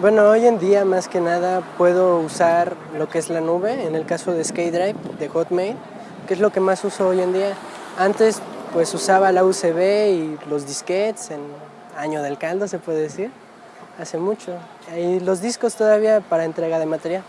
Bueno, hoy en día más que nada puedo usar lo que es la nube, en el caso de SkyDrive, de Hotmail, que es lo que más uso hoy en día. Antes pues usaba la USB y los disquets en año del caldo se puede decir, hace mucho. Y los discos todavía para entrega de material.